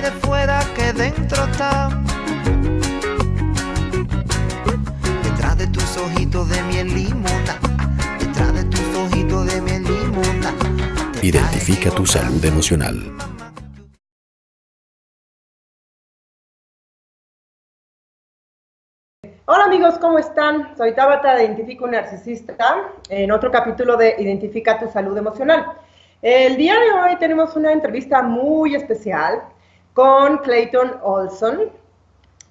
de fuera que dentro está. Detrás de tus ojitos de miel limona. Detrás de tus ojitos de miel limona. Identifica tu salud emocional. Hola amigos, ¿cómo están? Soy Tabata de Identifica un Narcisista en otro capítulo de Identifica tu Salud Emocional. El día de hoy tenemos una entrevista muy especial con Clayton Olson.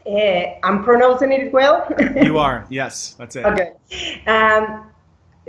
Eh, I'm pronouncing it well. You are, yes, that's it. Okay. Um,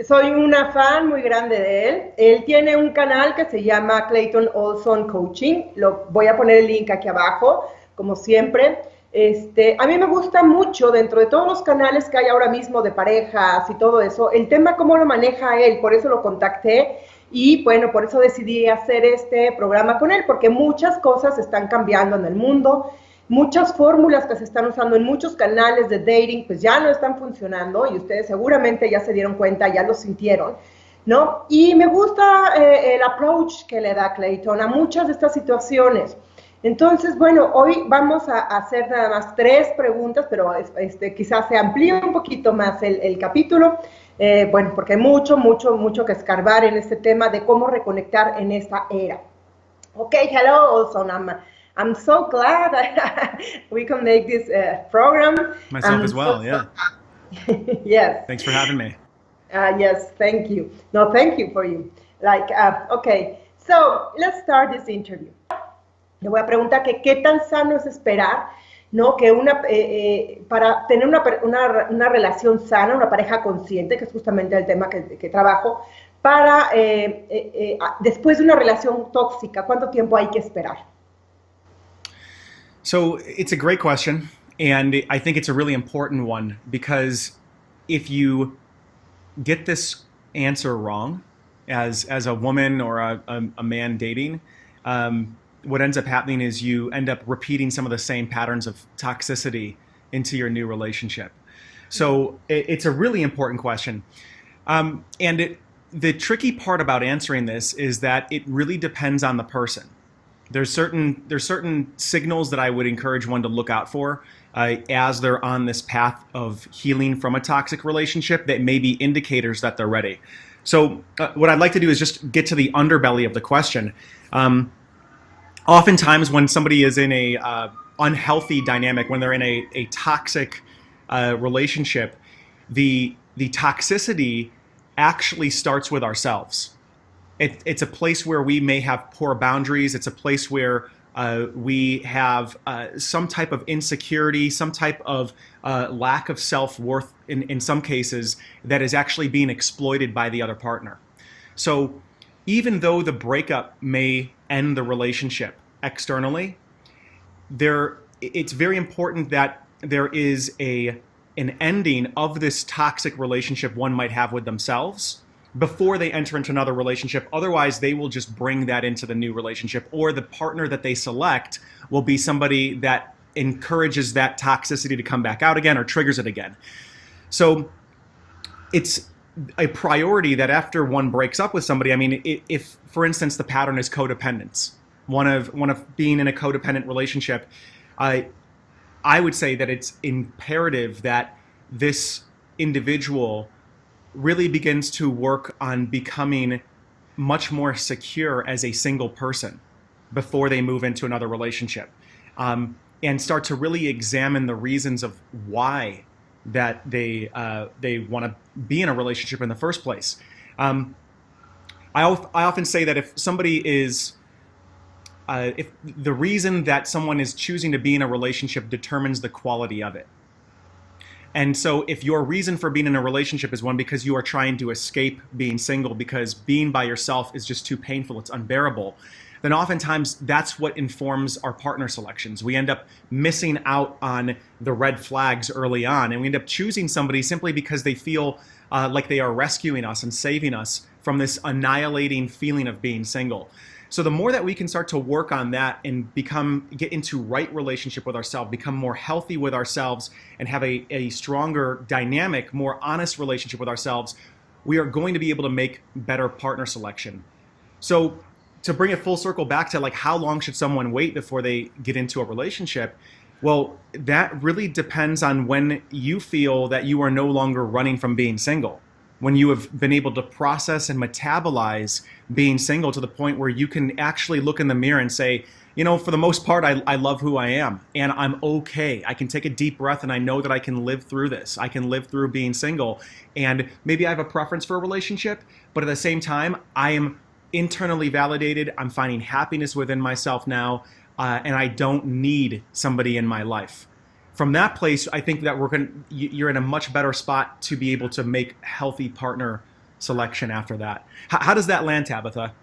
soy una fan muy grande de él. Él tiene un canal que se llama Clayton Olson Coaching. Lo voy a poner el link aquí abajo, como siempre. Este, a mí me gusta mucho dentro de todos los canales que hay ahora mismo de parejas y todo eso, el tema cómo lo maneja él, por eso lo contacté y bueno, por eso decidí hacer este programa con él, porque muchas cosas están cambiando en el mundo, muchas fórmulas que se están usando en muchos canales de dating pues ya no están funcionando y ustedes seguramente ya se dieron cuenta, ya lo sintieron. ¿No? Y me gusta eh, el approach que le da Clayton a muchas de estas situaciones. Entonces, bueno, hoy vamos a hacer nada más tres preguntas, pero este, quizás se amplíe un poquito más el, el capítulo. Eh, bueno, porque hay mucho, mucho, mucho que escarbar en este tema de cómo reconectar en esta era. Okay, hello, also, I'm, I'm so glad we can make this uh, program. Myself I'm as well, so- yeah. yes. Thanks for having me. Uh, yes, thank you. No, thank you for you. Like, uh, okay, so let's start this interview. Le voy a preguntar que qué tan sano es esperar, ¿no? Que una, eh, eh, para tener una, una, una relación sana, una pareja consciente, que es justamente el tema que, que trabajo, para eh, eh, eh, después de una relación tóxica, ¿cuánto tiempo hay que esperar? So it's a great question, and I think it's a really important one because if you get this answer wrong, as as a woman or a, a, a man dating, um, what ends up happening is you end up repeating some of the same patterns of toxicity into your new relationship. So it, it's a really important question, um, and it, the tricky part about answering this is that it really depends on the person there's certain there's certain signals that I would encourage one to look out for uh, as they're on this path of healing from a toxic relationship that may be indicators that they're ready. So uh, what I'd like to do is just get to the underbelly of the question. Um, oftentimes when somebody is in a uh, unhealthy dynamic, when they're in a, a toxic uh, relationship, the the toxicity actually starts with ourselves it, it's a place where we may have poor boundaries. It's a place where uh, we have uh, some type of insecurity, some type of uh, lack of self worth in, in some cases that is actually being exploited by the other partner. So even though the breakup may end the relationship externally, there it's very important that there is a an ending of this toxic relationship one might have with themselves before they enter into another relationship. Otherwise, they will just bring that into the new relationship, or the partner that they select will be somebody that encourages that toxicity to come back out again or triggers it again. So it's a priority that after one breaks up with somebody, I mean, if, for instance, the pattern is codependence, one of one of being in a codependent relationship, I I would say that it's imperative that this individual really begins to work on becoming much more secure as a single person before they move into another relationship um, and start to really examine the reasons of why that they uh, they want to be in a relationship in the first place. Um, I, I often say that if somebody is uh, if the reason that someone is choosing to be in a relationship determines the quality of it. And so, if your reason for being in a relationship is one because you are trying to escape being single because being by yourself is just too painful, it's unbearable, then oftentimes that's what informs our partner selections. We end up missing out on the red flags early on, and we end up choosing somebody simply because they feel uh, like they are rescuing us and saving us from this annihilating feeling of being single. So the more that we can start to work on that and become get into right relationship with ourselves, become more healthy with ourselves, and have a, a stronger dynamic, more honest relationship with ourselves, we are going to be able to make better partner selection. So to bring it full circle back to like how long should someone wait before they get into a relationship? Well, that really depends on when you feel that you are no longer running from being single. When you have been able to process and metabolize being single to the point where you can actually look in the mirror and say, you know, for the most part, I, I love who I am and I'm okay. I can take a deep breath and I know that I can live through this. I can live through being single. And maybe I have a preference for a relationship, but at the same time, I am internally validated. I'm finding happiness within myself now, uh, and I don't need somebody in my life. From that place, I think that we're going you're in a much better spot to be able to make healthy partner selection after that. How, how does that land, Tabitha?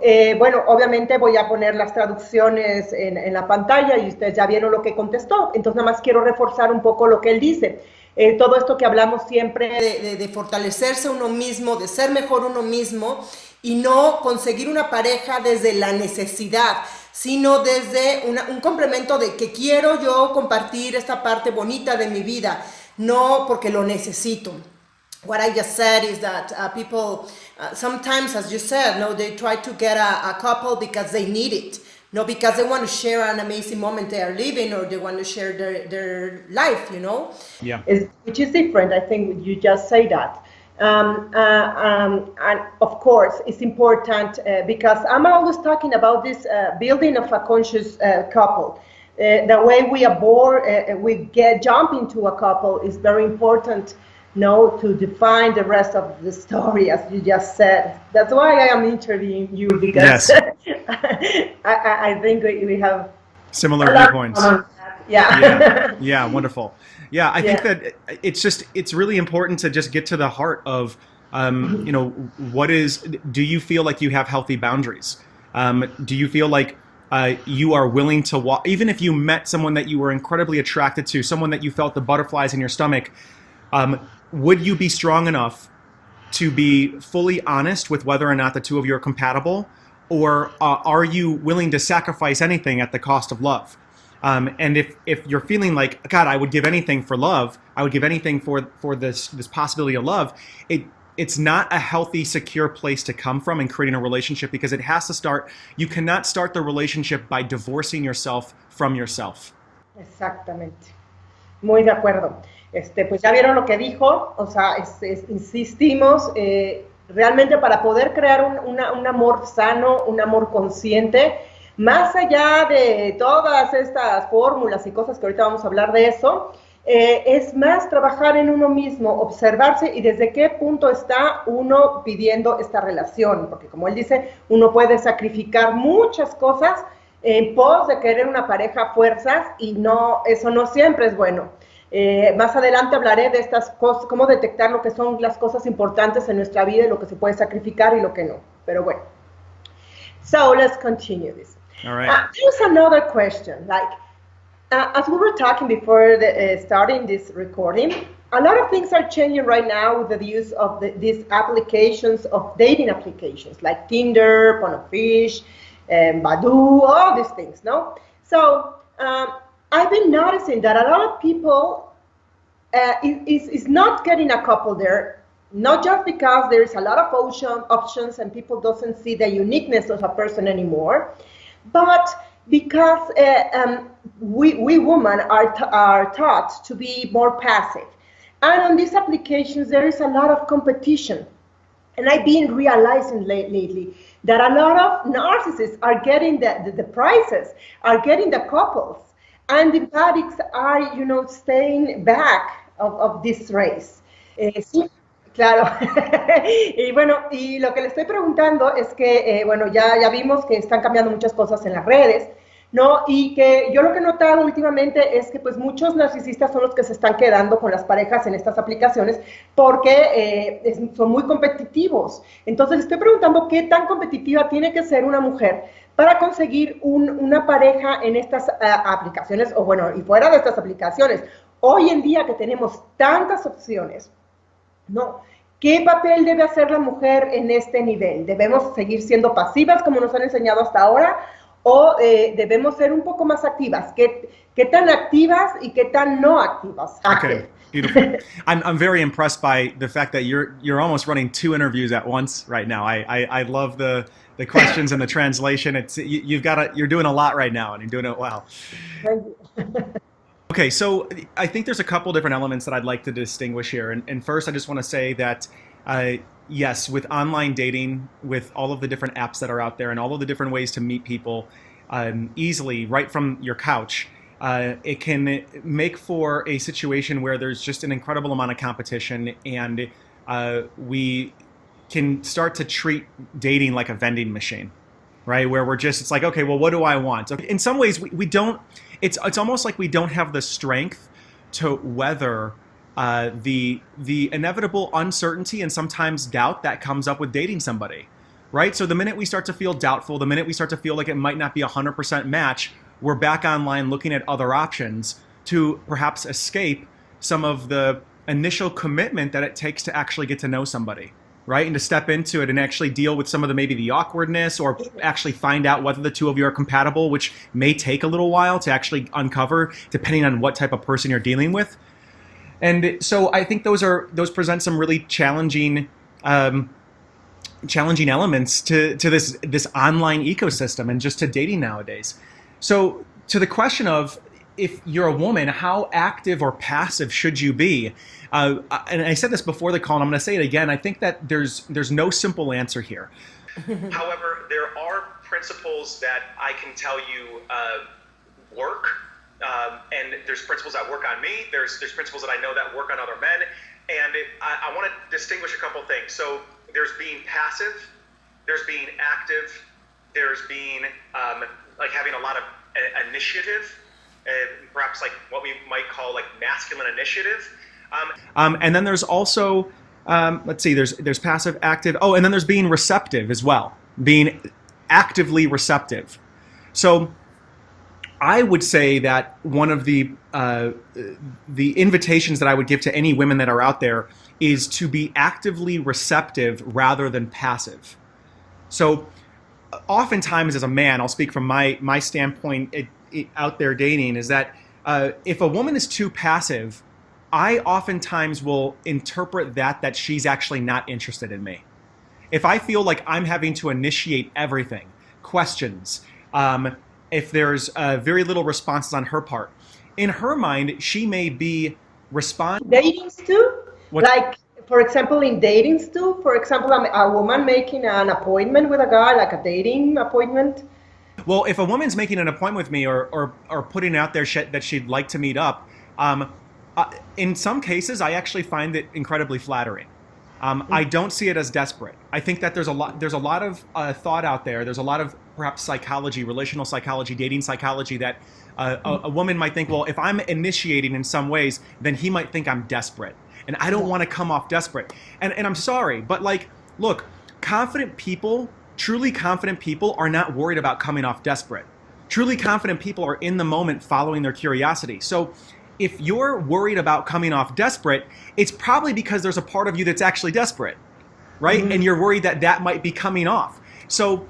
Eh, bueno, obviamente voy a poner las traducciones en, en, la pantalla y ustedes ya vieron lo que contestó. Entonces, nada más quiero reforzar un poco lo que él dice. Eh, todo esto que hablamos siempre de, de, de, fortalecerse uno mismo, de ser mejor uno mismo y no conseguir una pareja desde la necesidad, sino desde una, un complemento de que quiero yo compartir esta parte bonita de mi vida, no porque lo necesito. What I just said is that uh, people uh, sometimes, as you said, no, they try to get a, a couple because they need it. No, because they want to share an amazing moment they are living or they want to share their, their life, you know? Yeah. Which is different, I think you just say that. Um, uh, um, and of course, it's important uh, because I'm always talking about this uh, building of a conscious uh, couple. Uh, the way we are born, uh, we get jump into a couple is very important know to define the rest of the story as you just said that's why i am interviewing you because yes. I, I, think we have similar viewpoints yeah yeah yeah wonderful yeah i yeah. think that it's just it's really important to just get to the heart of um, you know what is do you feel like you have healthy boundaries um, do you feel like uh, you are willing to walk even if you met someone that you were incredibly attracted to someone that you felt the butterflies in your stomach um, would you be strong enough to be fully honest with whether or not the two of you are compatible? Or uh, are you willing to sacrifice anything at the cost of love? Um, and if, if you're feeling like, God, I would give anything for love, I would give anything for, for this, this possibility of love, it, it's not a healthy, secure place to come from in creating a relationship because it has to start, you cannot start the relationship by divorcing yourself from yourself. Exactamente. Muy de acuerdo. Este, pues ya vieron lo que dijo, o sea, insistimos, eh, realmente para poder crear un, un, amor sano, un amor consciente, más allá de todas estas fórmulas y cosas que ahorita vamos a hablar de eso, eh, es más trabajar en uno mismo, observarse y desde qué punto está uno pidiendo esta relación, porque como él dice, uno puede sacrificar muchas cosas en pos de querer una pareja a fuerzas y no, eso no siempre es bueno. Eh, más adelante hablaré de estas cosas, cómo detectar lo que son las cosas importantes en nuestra vida y lo que se puede sacrificar y lo que no. Pero bueno. So let's continue this. All right. Uh, there's another question. Like, uh, as we were talking before the, uh, starting this recording, a lot of things are changing right now with the use of the, these applications of dating applications like Tinder, Ponofish, and Badoo, all these things. No. So. Um, I've been noticing that a lot of people uh, is, is not getting a couple there, not just because there's a lot of option, options and people doesn't see the uniqueness of a person anymore, but because uh, um, we, we women are, are taught to be more passive. And on these applications, there is a lot of competition. And I've been realizing lately that a lot of narcissists are getting the, the, the prizes, are getting the couples and the addicts are, you know, staying back of, of this race. Sí, claro. y bueno, y lo que le estoy preguntando es que, eh, bueno, ya, ya vimos que están cambiando muchas cosas en las redes, ¿no? Y que yo lo que he notado últimamente es que pues muchos narcisistas son los que se están quedando con las parejas en estas aplicaciones porque eh, son muy competitivos. Entonces estoy preguntando qué tan competitiva tiene que ser una mujer para conseguir una pareja en estas ah, aplicaciones o bueno, y fuera de estas aplicaciones. Hoy en día que tenemos tantas opciones, ¿no? ¿Qué papel debe hacer la mujer en este nivel? ¿Debemos seguir siendo pasivas como nos han enseñado hasta ahora? ¿O eh, debemos ser un poco más activas? ¿Qué, ¿Qué, tan activas y qué tan no activas? Okay. Beautiful. I'm, I'm very impressed by the fact that you're you're almost running two interviews at once right now. I, I, I love the the questions and the translation. It's you, you've got a, you're doing a lot right now, and you're doing it well. Okay, so I think there's a couple different elements that I'd like to distinguish here. And, and first, I just want to say that uh, yes, with online dating, with all of the different apps that are out there, and all of the different ways to meet people um, easily right from your couch, uh, it can make for a situation where there's just an incredible amount of competition, and uh, we can start to treat dating like a vending machine, right? Where we're just, it's like, okay, well, what do I want? In some ways, we, we don't, it's, it's almost like we don't have the strength to weather uh, the the inevitable uncertainty and sometimes doubt that comes up with dating somebody, right? So the minute we start to feel doubtful, the minute we start to feel like it might not be a hundred percent match, we're back online looking at other options to perhaps escape some of the initial commitment that it takes to actually get to know somebody right and to step into it and actually deal with some of the maybe the awkwardness or actually find out whether the two of you are compatible which may take a little while to actually uncover depending on what type of person you're dealing with. And so i think those are those present some really challenging um, challenging elements to to this this online ecosystem and just to dating nowadays. So to the question of if you're a woman, how active or passive should you be? Uh, and I said this before the call, and I'm going to say it again. I think that there's there's no simple answer here. However, there are principles that I can tell you uh, work, um, and there's principles that work on me. There's there's principles that I know that work on other men, and it, I, I want to distinguish a couple things. So there's being passive, there's being active, there's being um, like having a lot of initiative and perhaps like what we might call like masculine initiative. Um, um, and then there's also, um, let's see, there's there's passive, active. Oh, and then there's being receptive as well, being actively receptive. So I would say that one of the uh, the invitations that I would give to any women that are out there is to be actively receptive rather than passive. So oftentimes as a man, I'll speak from my my standpoint, it, out there dating is that uh, if a woman is too passive, I oftentimes will interpret that that she's actually not interested in me. If I feel like I'm having to initiate everything, questions, um, if there's uh, very little responses on her part, in her mind, she may be responding. Dating too? What? Like, for example, in dating too? For example, a woman making an appointment with a guy, like a dating appointment, well, if a woman's making an appointment with me or, or, or putting out there that she'd like to meet up, um, uh, in some cases, I actually find it incredibly flattering. Um, I don't see it as desperate. I think that there's a lot there's a lot of uh, thought out there. There's a lot of perhaps psychology, relational psychology, dating psychology that uh, a, a, woman might think, well, if I'm initiating in some ways, then he might think I'm desperate, and I don't want to come off desperate. And and I'm sorry, but like, look, confident people Truly confident people are not worried about coming off desperate. Truly confident people are in the moment following their curiosity. So if you're worried about coming off desperate, it's probably because there's a part of you that's actually desperate, right? Mm-hmm. And you're worried that that might be coming off. So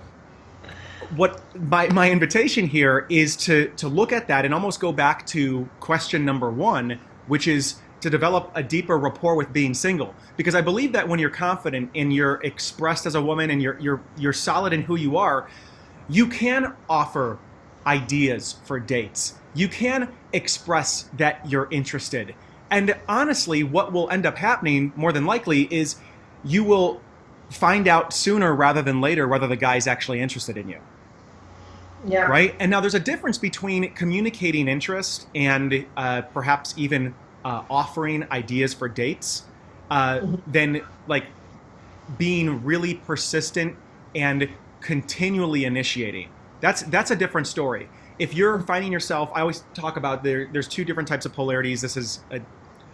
what my, my invitation here is to to look at that and almost go back to question number one, which is to develop a deeper rapport with being single because I believe that when you're confident and you're expressed as a woman and you're you're you're solid in who you are, you can offer ideas for dates. You can express that you're interested. And honestly, what will end up happening more than likely is you will find out sooner rather than later whether the guy's actually interested in you. Yeah. Right? And now there's a difference between communicating interest and uh, perhaps even uh, offering ideas for dates uh, mm-hmm. than like being really persistent and continually initiating. That's that's a different story. If you're finding yourself, I always talk about there. There's two different types of polarities. This is a,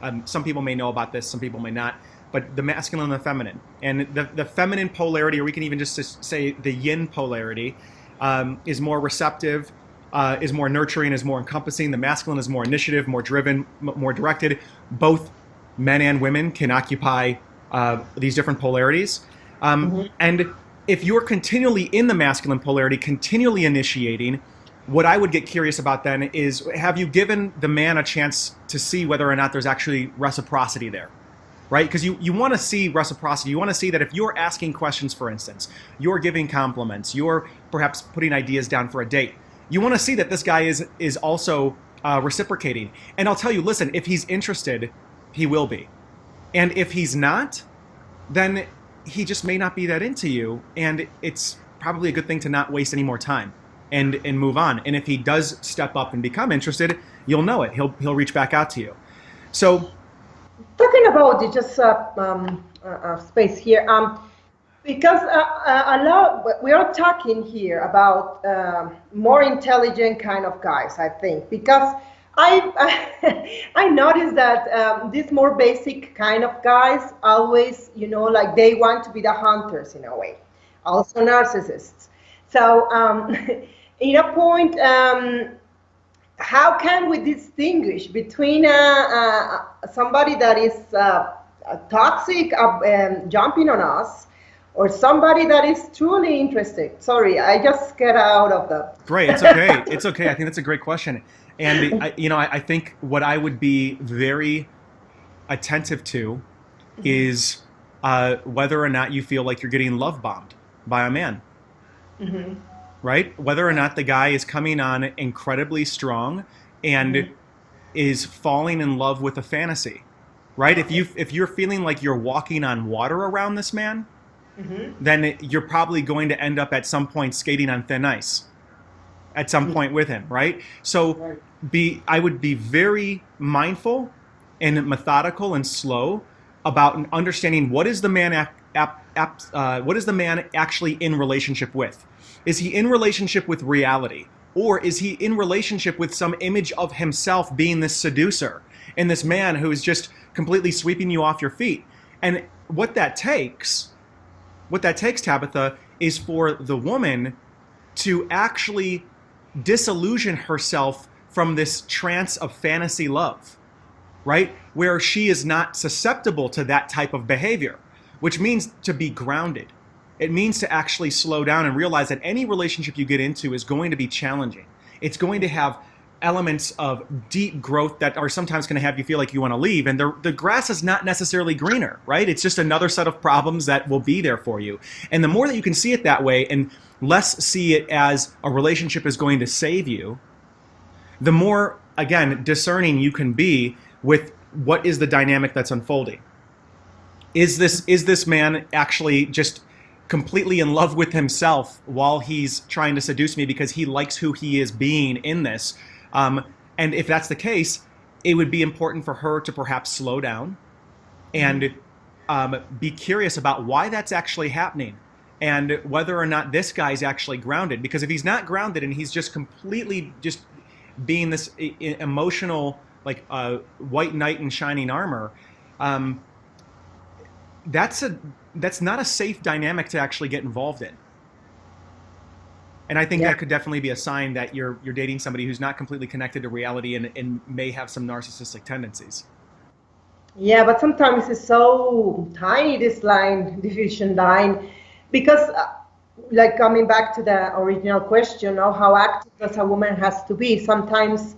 um, some people may know about this, some people may not. But the masculine and the feminine, and the the feminine polarity, or we can even just say the yin polarity, um, is more receptive uh, is more nurturing, is more encompassing. The masculine is more initiative, more driven, m- more directed. Both men and women can occupy uh, these different polarities. Um, mm-hmm. And if you're continually in the masculine polarity, continually initiating, what I would get curious about then is have you given the man a chance to see whether or not there's actually reciprocity there? right? Because you, you want to see reciprocity. You want to see that if you're asking questions, for instance, you're giving compliments, you're perhaps putting ideas down for a date, you want to see that this guy is is also uh, reciprocating. And I'll tell you, listen, if he's interested, he will be. And if he's not, then he just may not be that into you. And it's probably a good thing to not waste any more time and and move on. And if he does step up and become interested, you'll know it. He'll he'll reach back out to you. So talking about just uh, um, uh, uh, space here, um, because uh, uh, a lot we are talking here about um, more intelligent kind of guys, I think, because I I noticed that um, these more basic kind of guys always, you know, like they want to be the hunters in a way, also narcissists. So um, in a point, um, how can we distinguish between uh, uh, somebody that is uh, toxic, uh, um, jumping on us, or somebody that is truly interested? Sorry, I just get out of the. Great, it's okay. it's okay. I think that's a great question, and I, you know, I, I think what I would be very attentive to mm-hmm. is uh, whether or not you feel like you're getting love bombed by a man. Mm-hmm right? Whether or not the guy is coming on incredibly strong and mm-hmm. is falling in love with a fantasy, right? If you if you're feeling like you're walking on water around this man, mm-hmm. then you're probably going to end up at some point skating on thin ice at some mm-hmm. point with him, right? So right. be I would be very mindful and methodical and slow about understanding what is the man ap, ap, ap, uh, what is the man actually in relationship with is he in relationship with reality? Or is he in relationship with some image of himself being this seducer and this man who is just completely sweeping you off your feet? And what that takes, what that takes, Tabitha, is for the woman to actually disillusion herself from this trance of fantasy love, right? Where she is not susceptible to that type of behavior, which means to be grounded it means to actually slow down and realize that any relationship you get into is going to be challenging. It's going to have elements of deep growth that are sometimes going to have you feel like you want to leave. And the, the grass is not necessarily greener, right? It's just another set of problems that will be there for you. And the more that you can see it that way and less see it as a relationship is going to save you, the more, again, discerning you can be with what is the dynamic that's unfolding. Is this, is this man actually just completely in love with himself while he's trying to seduce me because he likes who he is being in this. Um, and if that's the case, it would be important for her to perhaps slow down and um, be curious about why that's actually happening and whether or not this guy's actually grounded. Because if he's not grounded and he's just completely just being this emotional, like uh, white knight in shining armor, um, that's a that's not a safe dynamic to actually get involved in. And I think yeah. that could definitely be a sign that you're you're dating somebody who's not completely connected to reality and, and may have some narcissistic tendencies. Yeah, but sometimes it's so tiny this line division line because uh, like coming back to the original question of how active does a woman has to be sometimes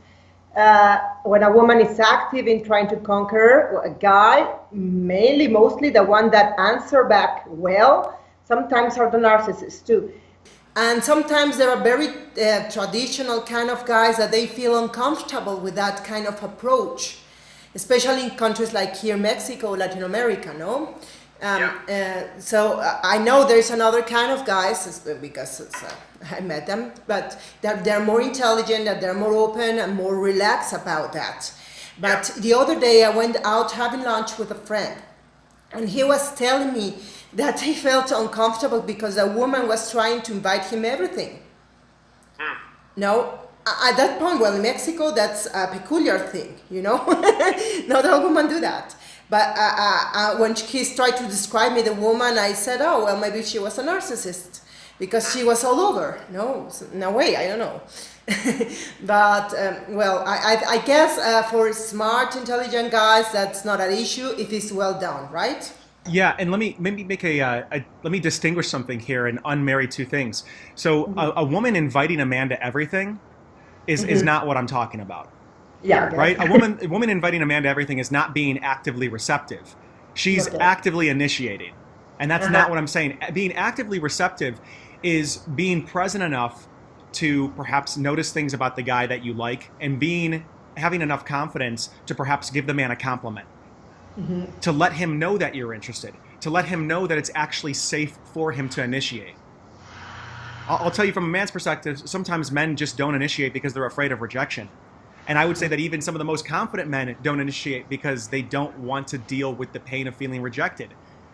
uh, when a woman is active in trying to conquer a guy, mainly, mostly the one that answer back well, sometimes are the narcissists too. And sometimes there are very uh, traditional kind of guys that they feel uncomfortable with that kind of approach, especially in countries like here, Mexico, Latin America, no? Um, yeah. uh, so uh, I know there's another kind of guys because uh, I met them, but they're, they're more intelligent, that they're more open and more relaxed about that. But yeah. the other day I went out having lunch with a friend and he was telling me that he felt uncomfortable because a woman was trying to invite him everything. Mm. No, at that point, well, in Mexico, that's a peculiar thing, you know? Not all women do that. But uh, uh, uh, when he tried to describe me, the woman, I said, oh, well, maybe she was a narcissist because she was all over. No, no way, I don't know. but, um, well, I, I, I guess uh, for smart, intelligent guys, that's not an issue if it's well done, right? Yeah, and let me maybe make a, uh, a, let me distinguish something here and unmarry two things. So mm -hmm. a, a, woman inviting a man to everything is mm -hmm. is mm-hmm. not what I'm talking about. Yeah. Right. A woman, a woman inviting a man to everything is not being actively receptive. She's Okay. actively initiating. And that's Uh-huh. not what I'm saying. Being actively receptive is being present enough to perhaps notice things about the guy that you like and being having enough confidence to perhaps give the man a compliment. To let him know that you're interested, to let him know that it's actually safe for him to initiate. I'll, I'll tell you from a man's perspective, sometimes men just don't initiate because they're afraid of rejection. And I would say that even some of the most confident men don't initiate because they don't want to deal with the pain of feeling rejected.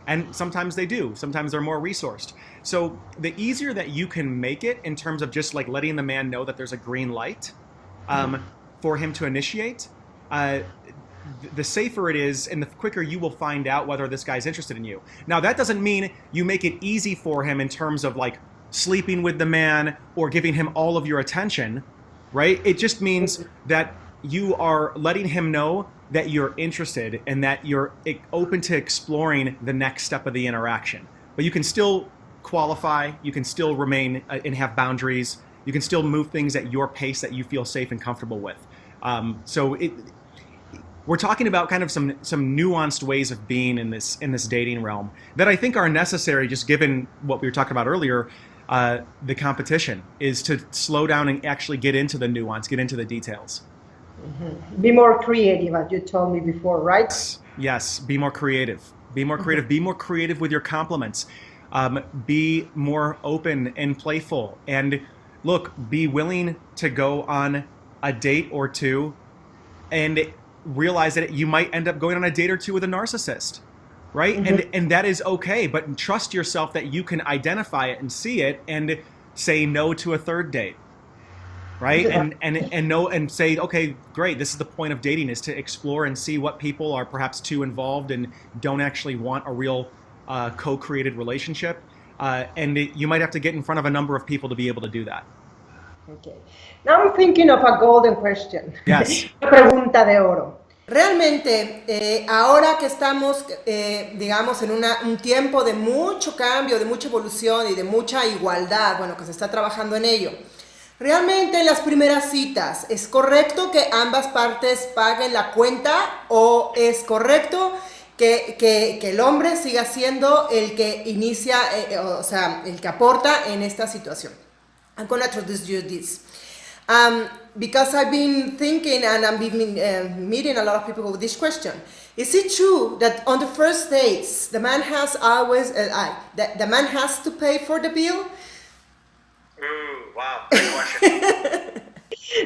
And sometimes they do. Sometimes they're more resourced. So the easier that you can make it in terms of just like letting the man know that there's a green light um, for him to initiate, uh, the safer it is and the quicker you will find out whether this guy's interested in you. Now, that doesn't mean you make it easy for him in terms of like sleeping with the man or giving him all of your attention, right? It just means that you are letting him know that you're interested and that you're e- open to exploring the next step of the interaction. But you can still qualify, you can still remain uh, and have boundaries, you can still move things at your pace that you feel safe and comfortable with. Um, so it, we're talking about kind of some some nuanced ways of being in this in this dating realm that I think are necessary, just given what we were talking about earlier. Uh, the competition is to slow down and actually get into the nuance, get into the details. Be more creative, as you told me before, right? Yes, be more creative. Be more creative. Be more creative with your compliments. Um, be more open and playful. And look, be willing to go on a date or two and realize that you might end up going on a date or two with a narcissist. Right? And and that is okay, but trust yourself that you can identify it and see it and say no to a third date right Yeah. and and and know and say okay great this is the point of dating is to explore and see what people are perhaps too involved and don't actually want a real uh, co-created relationship uh, and it, you might have to get in front of a number of people to be able to do that Okay. Now I'm thinking of a golden question. Yes. Una pregunta de oro. Realmente, eh, ahora que estamos, eh, digamos, en una- un tiempo de mucho cambio, de mucha evolución y de mucha igualdad, bueno, que se está trabajando en ello, realmente en las primeras citas, ¿es correcto que ambas partes paguen la cuenta o es correcto que, que- que el hombre siga siendo el que inicia, eh, eh, o sea, el que aporta en esta situación? I'm gonna introduce you this. Um, because I've been thinking and I've been uh, meeting a lot of people with this question. Is it true that on the first dates, the man has always, uh, I, the, the man has to pay for the bill? Ooh, wow,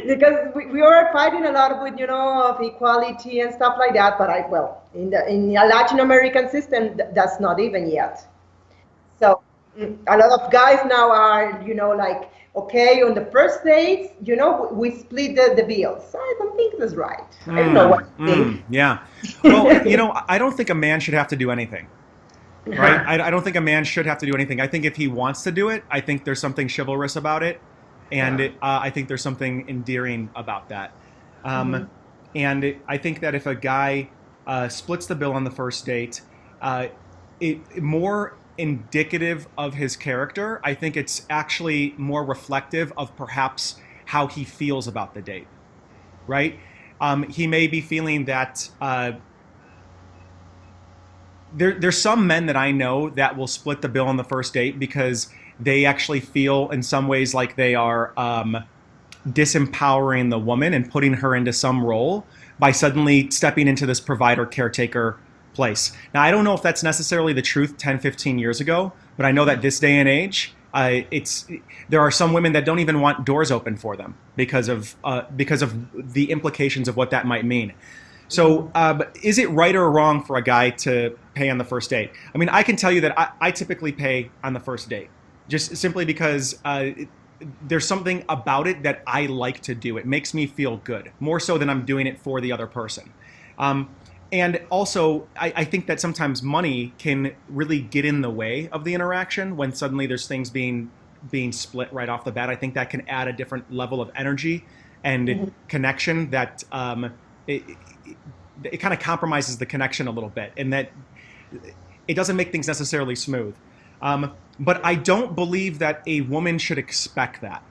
because we, we are fighting a lot with you know of equality and stuff like that but i well in the in the latin american system th- that's not even yet so a lot of guys now are you know like okay on the first dates you know we split the, the bills. I don't think that's right. I don't know what to think Mm, yeah. Well you know i don't think a man should have to do anything right? I, I don't think a man should have to do anything. I think if he wants to do it i think there's something chivalrous about it and Yeah. it, uh, i think there's something endearing about that. Um, and it, i think that if a guy uh, splits the bill on the first date uh, it more indicative of his character i think it's actually more reflective of perhaps how he feels about the date right? Um, he may be feeling that uh, there, there's some men that I know that will split the bill on the first date because they actually feel in some ways like they are um, disempowering the woman and putting her into some role by suddenly stepping into this provider caretaker place. Now, I don't know if that's necessarily the truth 10, 15 years ago, but I know that this day and age, uh, it's there are some women that don't even want doors open for them because of uh, because of the implications of what that might mean. So, uh, is it right or wrong for a guy to pay on the first date? I mean, I can tell you that I, I typically pay on the first date, just simply because uh, it, there's something about it that I like to do. It makes me feel good, more so than I'm doing it for the other person. Um, and also, I, I think that sometimes money can really get in the way of the interaction when suddenly there's things being being split right off the bat. I think that can add a different level of energy and connection that um, it, it, it kind of compromises the connection a little bit, and that it doesn't make things necessarily smooth. Um, but I don't believe that a woman should expect that.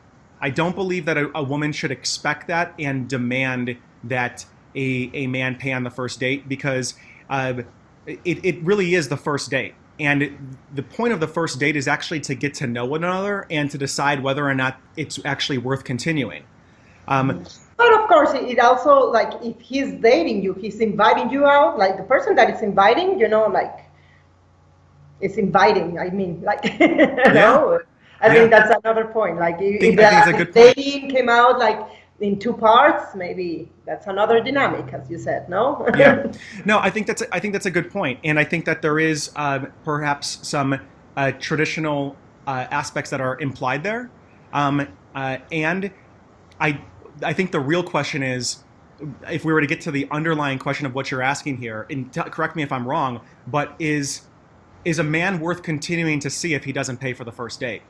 I don't believe that a, a woman should expect that and demand that a, a man pay on the first date because uh, it, it really is the first date. And it, the point of the first date is actually to get to know one another and to decide whether or not it's actually worth continuing. Um, But of course, it also like if he's dating you, he's inviting you out. Like the person that is inviting, you know, like is inviting. I mean, like, you know, I Yeah. think that's another point. Like if, if I a the good point. dating came out like in two parts, maybe that's another dynamic, as you said. No. yeah. No, I think that's a, I think that's a good point, and I think that there is um, perhaps some uh, traditional uh, aspects that are implied there, um, uh, and I I think the real question is. If we were to get to the underlying question of what you're asking here, and t- correct me if I'm wrong, but is is a man worth continuing to see if he doesn't pay for the first date?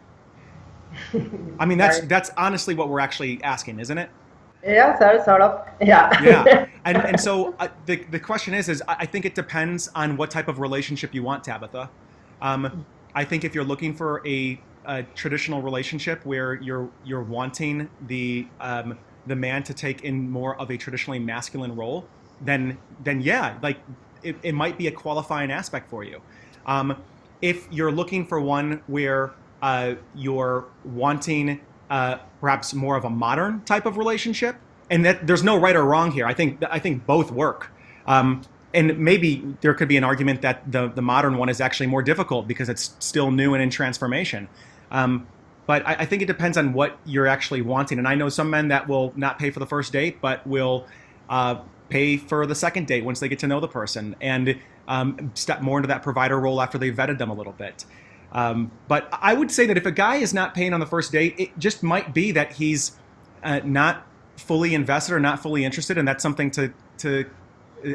I mean, that's that's honestly what we're actually asking, isn't it? Yeah, so, sort of. Yeah. yeah and, and so uh, the, the question is is I I think it depends on what type of relationship you want tabitha um, i think if you're looking for a, a traditional relationship where you're you're wanting the um, the man to take in more of a traditionally masculine role then then yeah like it, it might be a qualifying aspect for you um, if you're looking for one where uh, you're wanting uh, perhaps more of a modern type of relationship, and that there's no right or wrong here. I think I think both work. Um, and maybe there could be an argument that the the modern one is actually more difficult because it's still new and in transformation. Um, but I, I think it depends on what you're actually wanting. And I know some men that will not pay for the first date, but will uh, pay for the second date once they get to know the person and um, step more into that provider role after they've vetted them a little bit. Um, but I would say that if a guy is not paying on the first date, it just might be that he's uh, not fully invested or not fully interested, and that's something to to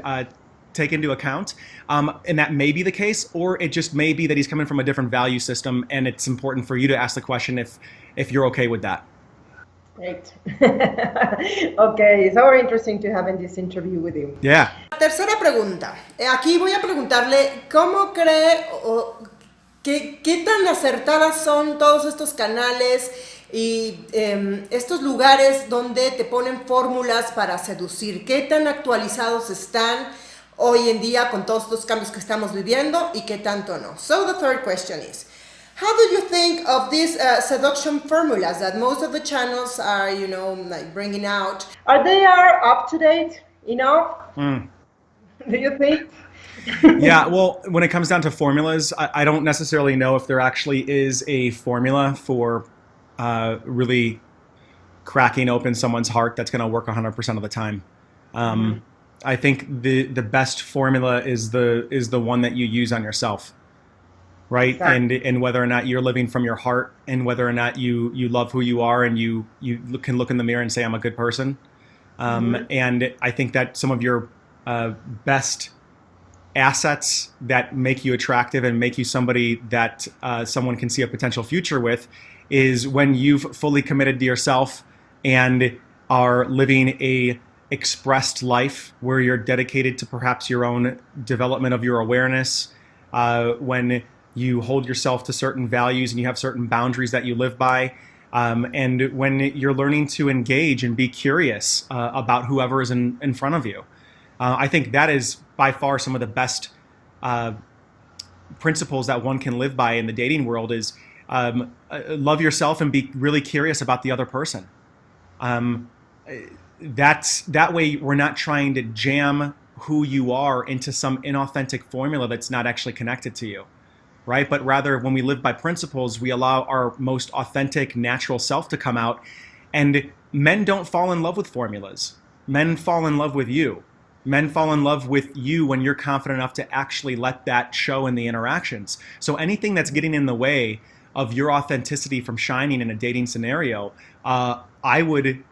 uh, take into account. Um, and that may be the case, or it just may be that he's coming from a different value system, and it's important for you to ask the question if if you're okay with that. Great. okay, it's very interesting to having this interview with you. Yeah. Tercera pregunta. Eh, Aquí voy a preguntarle cómo cree o qué, qué tan acertadas son todos estos canales y em, estos lugares donde te ponen fórmulas para seducir. ¿Qué tan actualizados están hoy en día con todos estos cambios que estamos viviendo y qué tanto no? So the third question is, how do you think of these uh, seduction formulas that most of the channels are, you know, like bringing out? Are they are up to date enough? Mm. Do you think? yeah, well, when it comes down to formulas, I, I don't necessarily know if there actually is a formula for uh, really cracking open someone's heart that's going to work 100% of the time. Um, I think the the best formula is the is the one that you use on yourself, right? Sure. And and whether or not you're living from your heart, and whether or not you you love who you are, and you you look, can look in the mirror and say I'm a good person. Um, And I think that some of your uh, best assets that make you attractive and make you somebody that uh, someone can see a potential future with is when you've fully committed to yourself and are living a expressed life where you're dedicated to perhaps your own development of your awareness uh, when you hold yourself to certain values and you have certain boundaries that you live by um, and when you're learning to engage and be curious uh, about whoever is in, in front of you. Uh, I think that is by far some of the best uh, principles that one can live by in the dating world is um, uh, love yourself and be really curious about the other person. Um, that's that way we're not trying to jam who you are into some inauthentic formula that's not actually connected to you right? But rather when we live by principles we allow our most authentic natural self to come out. And men don't fall in love with formulas. Men fall in love with you men fall in love with you when you're confident enough to actually let that show in the interactions. So anything that's getting in the way of your authenticity from shining in a dating scenario uh, i would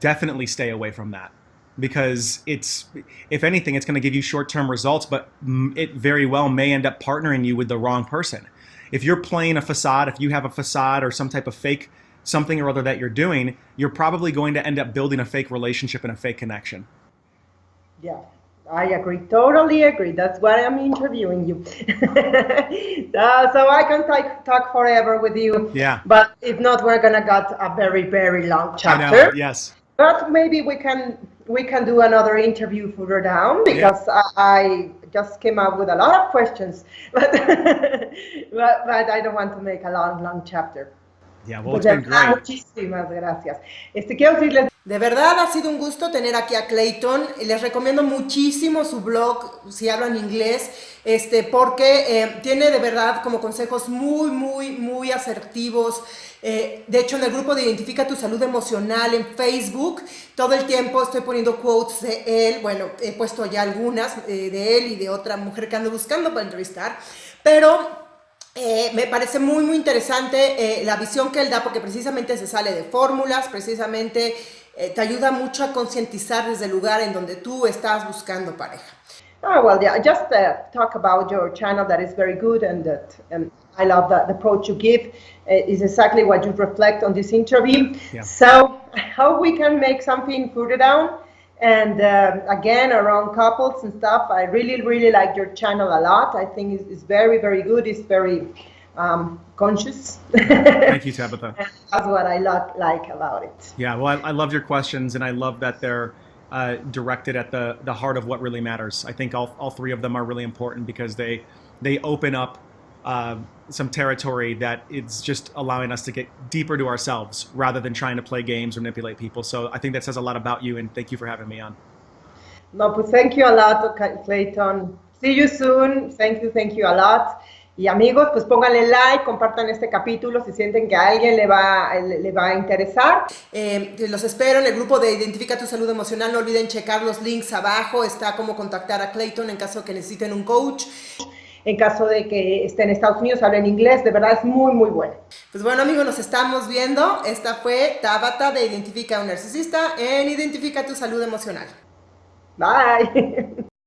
definitely stay away from that because it's if anything it's going to give you short-term results but it very well may end up partnering you with the wrong person. If you're playing a facade if you have a facade or some type of fake something or other that you're doing you're probably going to end up building a fake relationship and a fake connection Yeah, I agree. Totally agree. That's why I'm interviewing you. Uh, so I can talk, talk forever with you. Yeah. But if not, we're gonna get a very, very long chapter. yes But maybe we can we can do another interview further down because I, I just came up with a lot of questions, but, but, but I don't want to make a long, long chapter. Verdad, great. Muchísimas gracias. Este, quiero decirles De verdad ha sido un gusto tener aquí a Clayton. Les recomiendo muchísimo su blog, si hablan inglés, este, porque eh, tiene de verdad como consejos muy, muy, muy asertivos. Eh, de hecho, en el grupo de Identifica tu Salud Emocional en Facebook, todo el tiempo estoy poniendo quotes de él. Bueno, he puesto ya algunas eh, de él y de otra mujer que ando buscando para entrevistar. Pero eh, me parece muy, muy interesante eh, la visión que él da, porque precisamente se sale de fórmulas, precisamente eh, te ayuda mucho a concientizar desde el lugar en donde tú estás buscando pareja. Oh, well, yeah, just uh, talk about your channel that is very good and that um, I love the, the approach you give uh, is exactly what you reflect on this interview. Yeah. So I hope we can make something further down. And um again, around couples and stuff, I really, really like your channel a lot. I think it's, it's very, very good. It's very um, conscious. Thank you, Tabitha. That's what I lo- like about it. Yeah, well, I, I love your questions, and I love that they're uh, directed at the the heart of what really matters. I think all, all three of them are really important because they they open up uh, some territory that it's just allowing us to get deeper to ourselves rather than trying to play games or manipulate people. So I think that says a lot about you, and thank you for having me on. No, pues thank you a lot, Clayton. See you soon. Thank you, thank you a lot. Y amigos, pues pónganle like, compartan este capítulo si sienten que a alguien le va, le, le va a interesar. Eh, los espero en el grupo de Identifica tu Salud Emocional. No olviden checar los links abajo. Está cómo contactar a Clayton en caso que necesiten un coach. En caso de que estén en Estados Unidos, hablen inglés, de verdad es muy, muy bueno. Pues bueno amigos, nos estamos viendo. Esta fue Tabata de Identifica a un Narcisista en Identifica tu Salud Emocional. Bye.